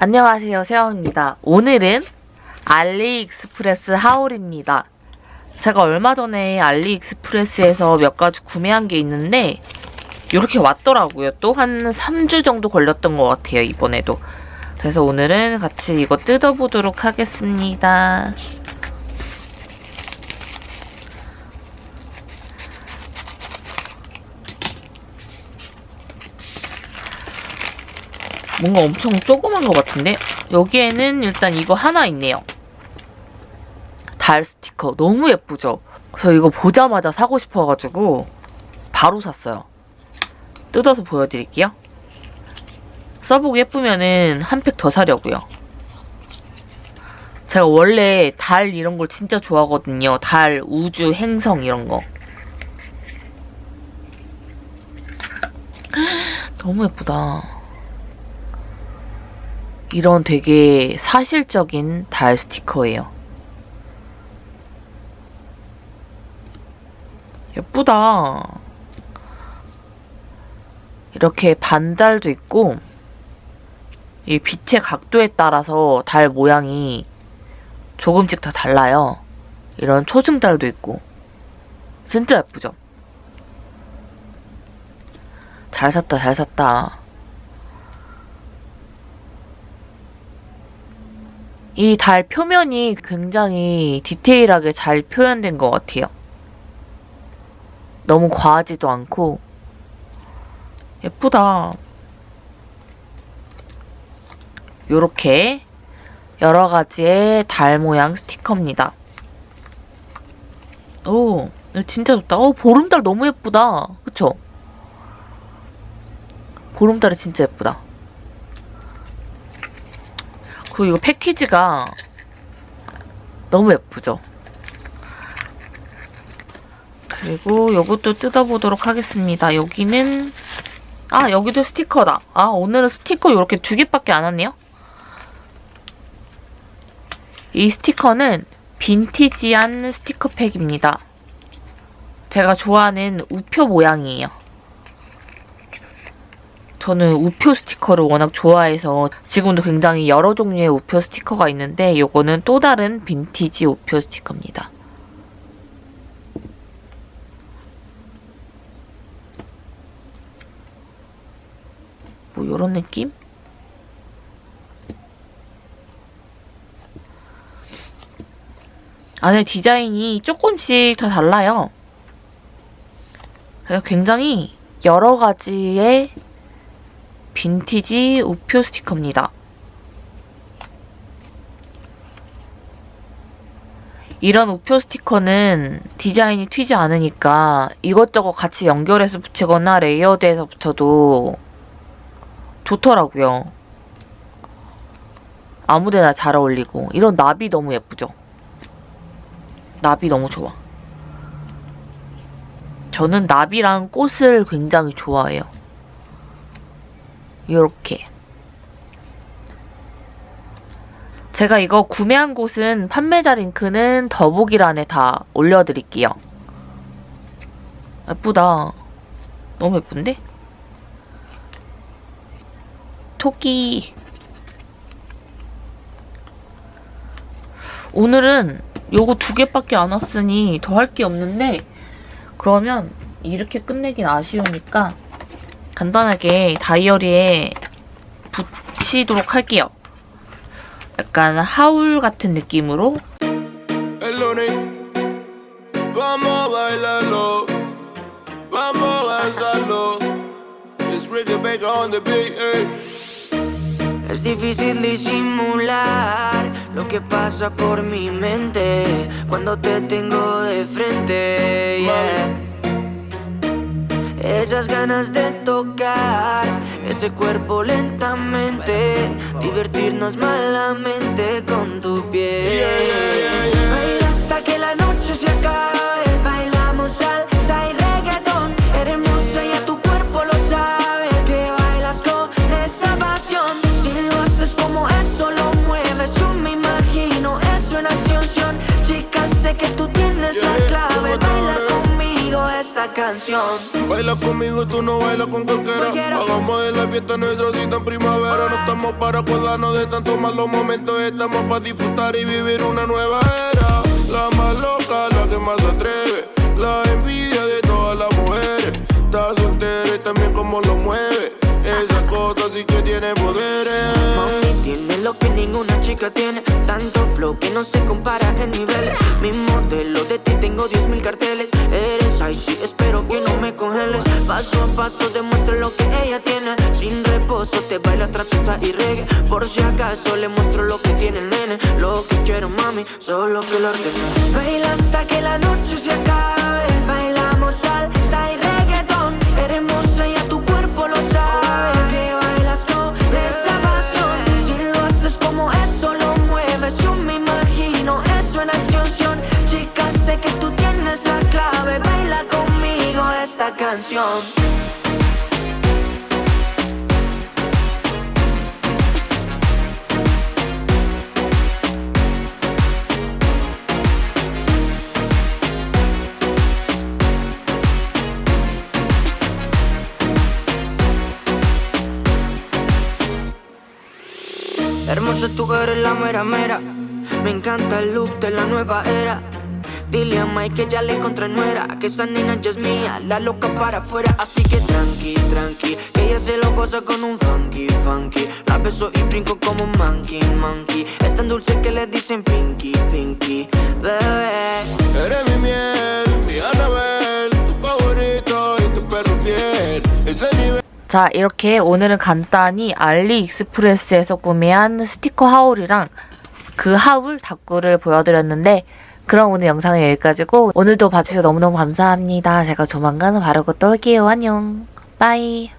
안녕하세요 세영입니다. 오늘은 알리익스프레스 하울입니다. 제가 얼마 전에 알리익스프레스에서 몇 가지 구매한 게 있는데 이렇게 왔더라고요. 또 한 3주 정도 걸렸던 것 같아요 이번에도. 그래서 오늘은 같이 이거 뜯어보도록 하겠습니다 뭔가 엄청 조그만 것 같은데? 여기에는 일단 이거 하나 있네요. 달 스티커. 너무 예쁘죠? 그래서 이거 보자마자 사고 싶어가지고 바로 샀어요. 뜯어서 보여드릴게요. 써보고 예쁘면은 한 팩 더 사려고요. 제가 원래 달 이런 걸 진짜 좋아하거든요. 달, 우주, 행성 이런 거. 너무 예쁘다. 이런 되게 사실적인 달 스티커예요. 예쁘다. 이렇게 반달도 있고 이 빛의 각도에 따라서 달 모양이 조금씩 다 달라요. 이런 초승달도 있고 진짜 예쁘죠? 잘 샀다 잘 샀다. 이 달 표면이 굉장히 디테일하게 잘 표현된 것 같아요. 너무 과하지도 않고 예쁘다. 요렇게 여러 가지의 달 모양 스티커입니다. 오, 진짜 좋다. 어, 보름달 너무 예쁘다. 그쵸? 보름달이 진짜 예쁘다. 그리고 이거 패키지가 너무 예쁘죠? 그리고 요것도 뜯어보도록 하겠습니다. 여기는 아 여기도 스티커다. 아 오늘은 스티커 이렇게 두 개밖에 안 왔네요. 이 스티커는 빈티지한 스티커 팩입니다. 제가 좋아하는 우표 모양이에요. 저는 우표 스티커를 워낙 좋아해서 지금도 굉장히 여러 종류의 우표 스티커가 있는데 이거는 또 다른 빈티지 우표 스티커입니다. 뭐 이런 느낌? 안에 디자인이 조금씩 다 달라요. 그래서 굉장히 여러 가지의 빈티지 우표 스티커입니다. 이런 우표 스티커는 디자인이 튀지 않으니까 이것저것 같이 연결해서 붙이거나 layered해서 붙여도 좋더라고요. 아무데나 잘 어울리고 이런 나비 너무 예쁘죠? 나비 너무 좋아. 저는 나비랑 꽃을 굉장히 좋아해요. 이렇게 제가 이거 구매한 곳은 판매자 링크는 더보기란에 다 올려드릴게요. 예쁘다. 너무 예쁜데? 토끼 오늘은 요거 두 개밖에 안 왔으니 더 할 게 없는데 그러면 이렇게 끝내긴 아쉬우니까 간단하게 다이어리에 붙이도록 할게요. 약간 하울 같은 느낌으로 Es difícil disimular lo que pasa por mi mente cuando te tengo de frente. Yeah. Esas ganas de tocar ese cuerpo lentamente, divertirnos malamente con tu piel. Baila hasta que la noche se acabe, bailamos salsa y reggaetón. Eres hermosa y a tu cuerpo lo sabe, que bailas con esa pasión. Si lo haces como eso lo mueves, yo me imagino eso en acción. Chica, sé que tú tienes la canción. Baila conmigo, tú no bailas con cualquiera. Cualquiera. Hagamos de la fiesta nuestra cita en primavera. No estamos para acordarnos de tantos malos momentos. Estamos para disfrutar y vivir una nueva era. Ninguna chica tiene Tanto flow que no se compara en niveles Mi modelo de ti tengo 10 mil carteles. Eres icy, espero que no me congeles. Paso a paso demuestro lo que ella tiene. Sin reposo te baila trapeza y reggae. Por si acaso le muestro lo que tiene el nene. Lo que quiero mami, solo que lo ordene. Baila hasta que la noche se acabe. Bailamos salsa canción. Hermosa tú eres la mera mera. Me encanta el look de la nueva era Dile a Mike que ya le encontré nuera Que esa nena ya es mía, la loca para afuera Así que tranqui, tranqui Que ella se lo goza con un funky, funky La beso y brinco como un monkey, monkey Es tan dulce que le dicen pinky, pinky Bebé Eres mi miel, mi Anabel. Tu favorito y tu perro fiel. Ese nivel. 자, 이렇게 오늘은 간단히 알리익스프레스에서 구매한 스티커 하울이랑 그 하울 다꾸를 보여드렸는데 그럼 오늘 영상은 여기까지고 오늘도 봐주셔서 너무너무 감사합니다. 제가 조만간 바르고 또 올게요. 안녕. 빠이.